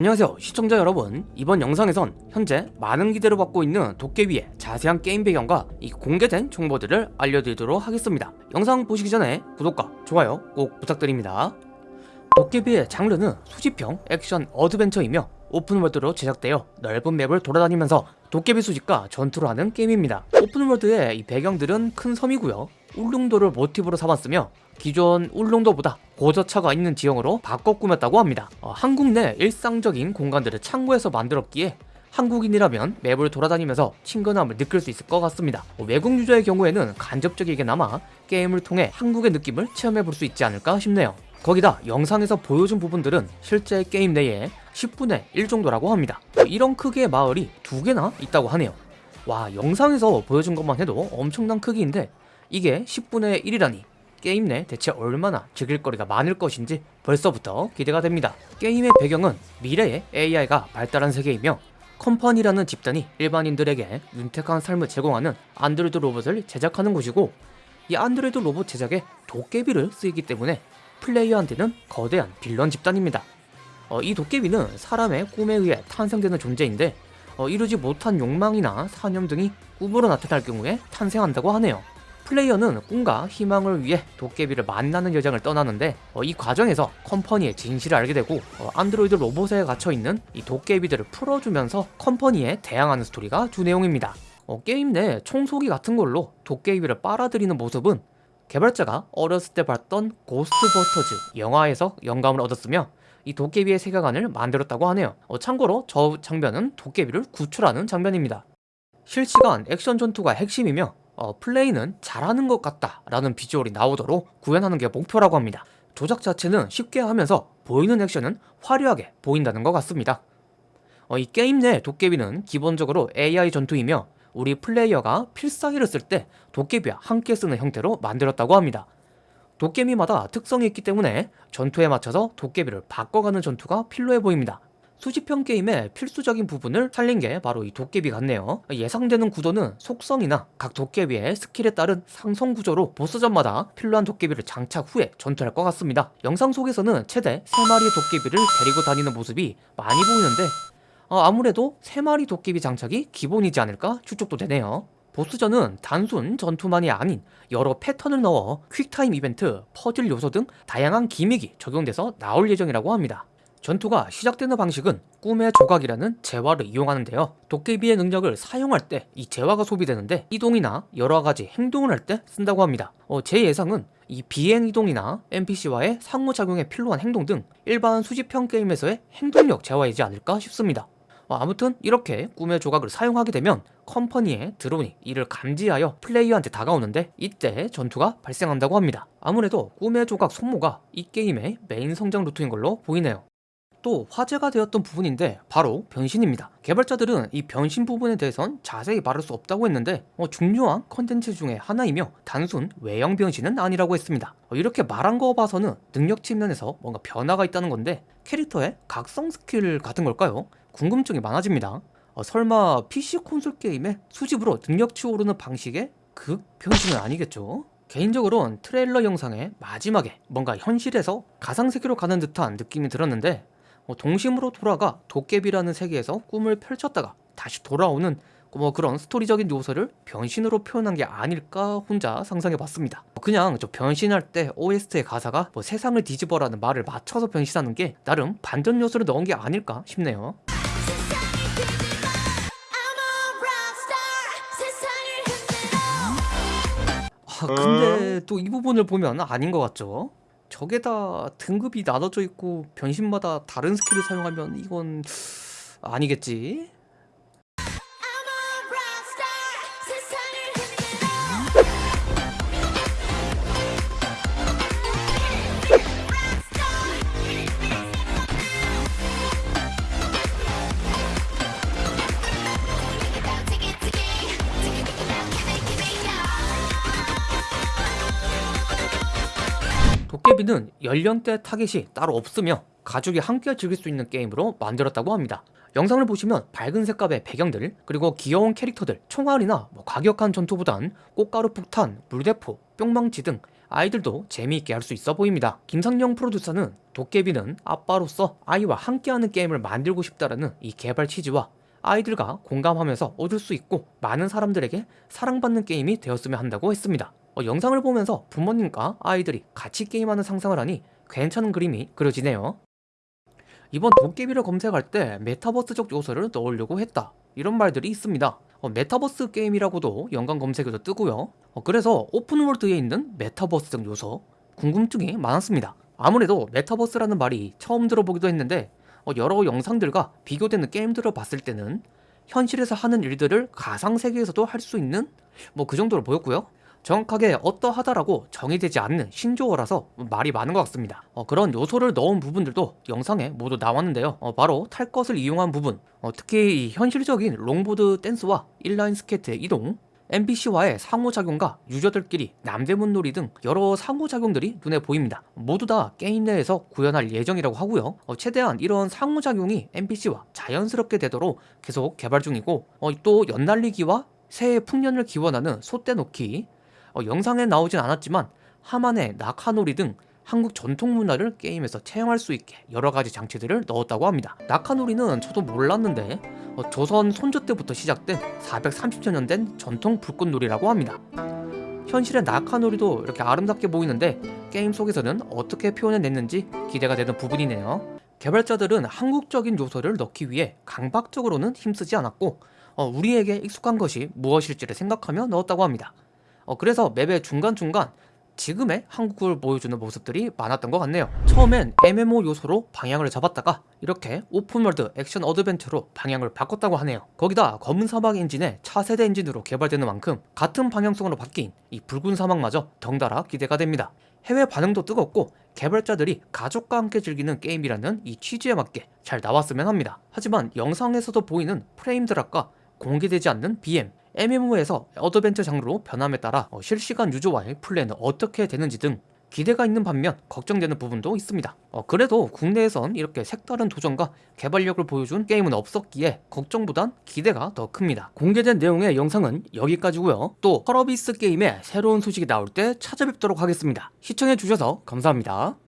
안녕하세요 시청자 여러분. 이번 영상에선 현재 많은 기대를 받고 있는 도깨비의 자세한 게임 배경과 이 공개된 정보들을 알려드리도록 하겠습니다. 영상 보시기 전에 구독과 좋아요 꼭 부탁드립니다. 도깨비의 장르는 수집형 액션 어드벤처이며 오픈월드로 제작되어 넓은 맵을 돌아다니면서 도깨비 수집과 전투를 하는 게임입니다. 오픈월드의 이 배경들은 큰 섬이고요. 울릉도를 모티브로 삼았으며 기존 울릉도보다 고저차가 있는 지형으로 바꿔 꾸몄다고 합니다. 어, 한국 내 일상적인 공간들을 참고해서 만들었기에 한국인이라면 맵을 돌아다니면서 친근함을 느낄 수 있을 것 같습니다. 어, 외국 유저의 경우에는 간접적이게나마 게임을 통해 한국의 느낌을 체험해 볼 수 있지 않을까 싶네요. 거기다 영상에서 보여준 부분들은 실제 게임 내에 10분의 1 정도라고 합니다. 이런 크기의 마을이 두 개나 있다고 하네요. 와 영상에서 보여준 것만 해도 엄청난 크기인데 이게 10분의 1이라니 게임 내 대체 얼마나 즐길 거리가 많을 것인지 벌써부터 기대가 됩니다. 게임의 배경은 미래의 AI가 발달한 세계이며 컴퍼니라는 집단이 일반인들에게 윤택한 삶을 제공하는 안드로이드 로봇을 제작하는 곳이고 이 안드로이드 로봇 제작에 도깨비를 쓰이기 때문에 플레이어한테는 거대한 빌런 집단입니다. 어, 이 도깨비는 사람의 꿈에 의해 탄생되는 존재인데 어, 이루지 못한 욕망이나 사념 등이 꿈으로 나타날 경우에 탄생한다고 하네요 플레이어는 꿈과 희망을 위해 도깨비를 만나는 여정을 떠나는데 어, 이 과정에서 컴퍼니의 진실을 알게 되고 어, 안드로이드 로봇에 갇혀있는 이 도깨비들을 풀어주면서 컴퍼니에 대항하는 스토리가 주 내용입니다. 어, 게임 내 청소기 같은 걸로 도깨비를 빨아들이는 모습은 개발자가 어렸을 때 봤던 고스트버스터즈 영화에서 영감을 얻었으며 이 도깨비의 세계관을 만들었다고 하네요. 어, 참고로 저 장면은 도깨비를 구출하는 장면입니다. 실시간 액션 전투가 핵심이며 어, 플레이는 잘하는 것 같다 라는 비주얼이 나오도록 구현하는 게 목표라고 합니다. 조작 자체는 쉽게 하면서 보이는 액션은 화려하게 보인다는 것 같습니다. 어, 이 게임 내 도깨비는 기본적으로 AI 전투이며 우리 플레이어가 필살기를 쓸 때 도깨비와 함께 쓰는 형태로 만들었다고 합니다. 도깨비마다 특성이 있기 때문에 전투에 맞춰서 도깨비를 바꿔가는 전투가 필요해 보입니다 수집형 게임의 필수적인 부분을 살린 게 바로 이 도깨비 같네요. 예상되는 구도는 속성이나 각 도깨비의 스킬에 따른 상성 구조로 보스전마다 필요한 도깨비를 장착 후에 전투할 것 같습니다. 영상 속에서는 최대 3마리의 도깨비를 데리고 다니는 모습이 많이 보이는데 어, 아무래도 3마리 도깨비 장착이 기본이지 않을까 추측도 되네요. 보스전은 단순 전투만이 아닌 여러 패턴을 넣어 퀵타임 이벤트, 퍼즐 요소 등 다양한 기믹이 적용돼서 나올 예정이라고 합니다 전투가 시작되는 방식은 꿈의 조각이라는 재화를 이용하는데요. 도깨비의 능력을 사용할 때 이 재화가 소비되는데 이동이나 여러가지 행동을 할 때 쓴다고 합니다. 어, 제 예상은 이 비행이동이나 NPC와의 상호작용에 필요한 행동 등 일반 수집형 게임에서의 행동력 재화이지 않을까 싶습니다. 어, 아무튼 이렇게 꿈의 조각을 사용하게 되면 컴퍼니의 드론이 이를 감지하여 플레이어한테 다가오는데 이때 전투가 발생한다고 합니다. 아무래도 꿈의 조각 소모가 이 게임의 메인 성장 루트인 걸로 보이네요 또 화제가 되었던 부분인데 바로 변신입니다 개발자들은 이 변신 부분에 대해선 자세히 말할 수 없다고 했는데 어, 중요한 컨텐츠 중에 하나이며 단순 외형 변신은 아니라고 했습니다 어, 이렇게 말한 거 봐서는 능력 측면에서 뭔가 변화가 있다는 건데 캐릭터의 각성 스킬 같은 걸까요? 궁금증이 많아집니다 어, 설마 PC 콘솔 게임의 수집으로 능력치 오르는 방식의 극 변신은 아니겠죠? 개인적으로는 트레일러 영상의 마지막에 뭔가 현실에서 가상세계로 가는 듯한 느낌이 들었는데 어, 동심으로 돌아가 도깨비라는 세계에서 꿈을 펼쳤다가 다시 돌아오는 뭐 그런 스토리적인 요소를 변신으로 표현한 게 아닐까 혼자 상상해 봤습니다. 그냥 저 변신할 때 OST의 가사가 뭐 세상을 뒤집어라는 말을 맞춰서 변신하는 게 나름 반전 요소를 넣은 게 아닐까 싶네요. 아 근데 또 이 부분을 보면 아닌 것 같죠? 적에다 등급이 나눠져 있고 변신마다 다른 스킬을 사용하면 이건 아니겠지? 도깨비는 연령대 타겟이 따로 없으며 가족이 함께 즐길 수 있는 게임으로 만들었다고 합니다 영상을 보시면 밝은 색감의 배경들 그리고 귀여운 캐릭터들 총알이나 뭐 과격한 전투보단 꽃가루 폭탄, 물대포, 뿅망치 등 아이들도 재미있게 할 수 있어 보입니다. 김상영 프로듀서는 도깨비는 아빠로서 아이와 함께하는 게임을 만들고 싶다라는 이 개발 취지와 아이들과 공감하면서 얻을 수 있고 많은 사람들에게 사랑받는 게임이 되었으면 한다고 했습니다. 어, 영상을 보면서 부모님과 아이들이 같이 게임하는 상상을 하니 괜찮은 그림이 그려지네요. 이번 도깨비를 검색할 때 메타버스적 요소를 넣으려고 했다. 이런 말들이 있습니다. 어, 메타버스 게임이라고도 연관 검색에도 뜨고요. 어, 그래서 오픈월드에 있는 메타버스적 요소 궁금증이 많았습니다. 아무래도 메타버스라는 말이 처음 들어보기도 했는데 어, 여러 영상들과 비교되는 게임들을 봤을 때는 현실에서 하는 일들을 가상세계에서도 할 수 있는 뭐 그 정도로 보였고요. 정확하게 어떠하다라고 정의되지 않는 신조어라서 말이 많은 것 같습니다. 어, 그런 요소를 넣은 부분들도 영상에 모두 나왔는데요. 어, 바로 탈 것을 이용한 부분, 어, 특히 이 현실적인 롱보드 댄스와 인라인 스케이트의 이동, NPC와의 상호작용과 유저들끼리 남대문 놀이 등 여러 상호작용들이 눈에 보입니다. 모두 다 게임 내에서 구현할 예정이라고 하고요. 어, 최대한 이런 상호작용이 NPC와 자연스럽게 되도록 계속 개발 중이고 어, 또 연날리기와 새해 풍년을 기원하는 솟대 놓기 어, 영상에 나오진 않았지만 하만의 낙하놀이 등 한국 전통 문화를 게임에서 체험할 수 있게 여러 가지 장치들을 넣었다고 합니다. 낙하놀이는 저도 몰랐는데 어, 조선 손조 때부터 시작된 430여 년된 전통 불꽃놀이라고 합니다. 현실의 낙하놀이도 이렇게 아름답게 보이는데 게임 속에서는 어떻게 표현해냈는지 기대가 되는 부분이네요. 개발자들은 한국적인 요소를 넣기 위해 강박적으로는 힘쓰지 않았고 어, 우리에게 익숙한 것이 무엇일지를 생각하며 넣었다고 합니다. 어, 그래서 맵의 중간중간 지금의 한국을 보여주는 모습들이 많았던 것 같네요. 처음엔 MMO 요소로 방향을 잡았다가 이렇게 open world 액션 어드벤처로 방향을 바꿨다고 하네요. 거기다 검은 사막 엔진의 차세대 엔진으로 개발되는 만큼 같은 방향성으로 바뀐 이 붉은 사막마저 덩달아 기대가 됩니다. 해외 반응도 뜨겁고 개발자들이 가족과 함께 즐기는 게임이라는 이 취지에 맞게 잘 나왔으면 합니다. 하지만 영상에서도 보이는 frame drop과 공개되지 않는 BM, MMO에서 어드벤처 장르로 변함에 따라 어, 실시간 유저와의 플레이는 어떻게 되는지 등 기대가 있는 반면 걱정되는 부분도 있습니다. 어, 그래도 국내에선 이렇게 색다른 도전과 개발력을 보여준 게임은 없었기에 걱정보단 기대가 더 큽니다. 공개된 내용의 영상은 여기까지고요. 또 펄어비스 게임의 새로운 소식이 나올 때 찾아뵙도록 하겠습니다. 시청해주셔서 감사합니다.